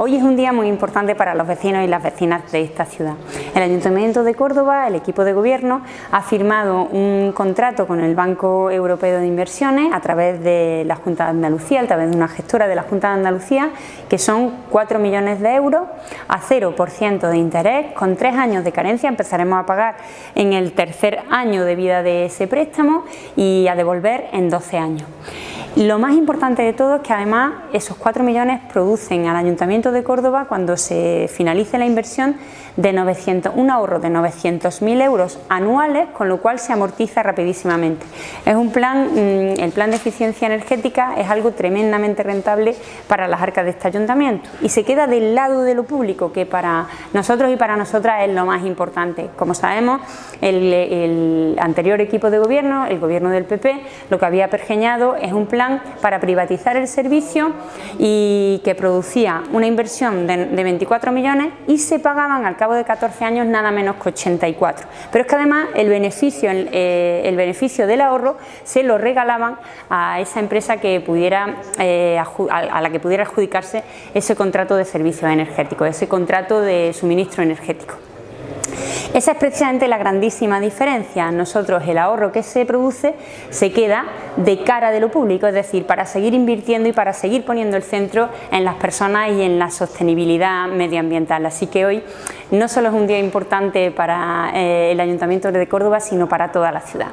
Hoy es un día muy importante para los vecinos y las vecinas de esta ciudad. El Ayuntamiento de Córdoba, el equipo de gobierno, ha firmado un contrato con el Banco Europeo de Inversiones a través de la Junta de Andalucía, a través de una gestora de la Junta de Andalucía, que son 4 millones de euros a 0% de interés, con tres años de carencia, empezaremos a pagar en el tercer año de vida de ese préstamo y a devolver en 12 años. Lo más importante de todo es que además esos 4 millones producen al Ayuntamiento de Córdoba cuando se finalice la inversión de 900, un ahorro de 900.000 euros anuales, con lo cual se amortiza rapidísimamente. Es un plan, mm, el plan de eficiencia energética es algo tremendamente rentable para las arcas de este ayuntamiento y se queda del lado de lo público, que para nosotros y para nosotras es lo más importante. Como sabemos, el, el anterior equipo de gobierno, el gobierno del PP, lo que había pergeñado es un plan para privatizar el servicio y que producía una inversión de, de 24 millones y se pagaban al cabo de 14 años nada menos que 84. Pero es que además el beneficio, eh, el beneficio del ahorro se lo regalaban a esa empresa que pudiera, eh, a la que pudiera adjudicarse ese contrato de servicios energéticos, ese contrato de suministro energético. Esa es precisamente la grandísima diferencia. Nosotros el ahorro que se produce se queda de cara de lo público, es decir, para seguir invirtiendo y para seguir poniendo el centro en las personas y en la sostenibilidad medioambiental. Así que hoy no solo es un día importante para eh, el Ayuntamiento de Córdoba, sino para toda la ciudad.